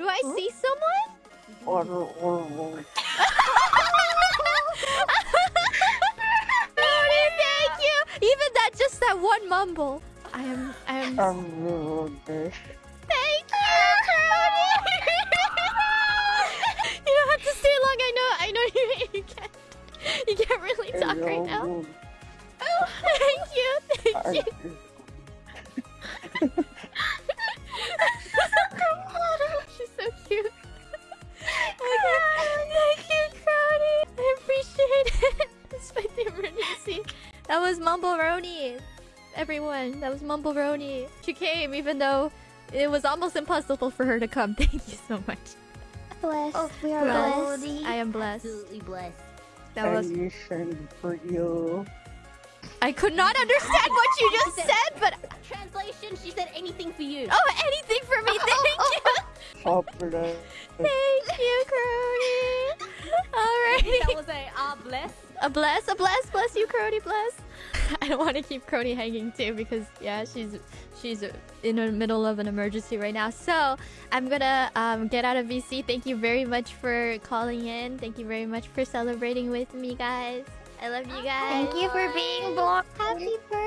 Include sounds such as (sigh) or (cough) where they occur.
Do I hmm? see someone? Brody, thank you. Even that, just that one mumble. I am, I am. Thank you, Brody. (laughs) you don't have to stay long. I know, I know you, you can't, you can't really talk right now. Oh, thank you, thank you. (laughs) That was Mumble Roni. Everyone, that was Mumble Roni. She came even though it was almost impossible for her to come. (laughs) Thank you so much. Blessed. Oh, we are Blessed. blessed. I am blessed. Absolutely blessed. That was. Anything for you. I could not understand what you just said, but Translation, she said anything for you. oh, anything for me. (laughs) Thank you. Thank you, Crowdy. That Alrighty. was a ah bless. A bless, a bless, bless you, Crony, bless. (laughs) I don't want to keep Crony hanging too because yeah, she's she's in the middle of an emergency right now. So I'm gonna um, get out of VC. Thank you very much for calling in. Thank you very much for celebrating with me, guys. I love you guys. Thank you for being born. Happy birthday. Yes, congrats.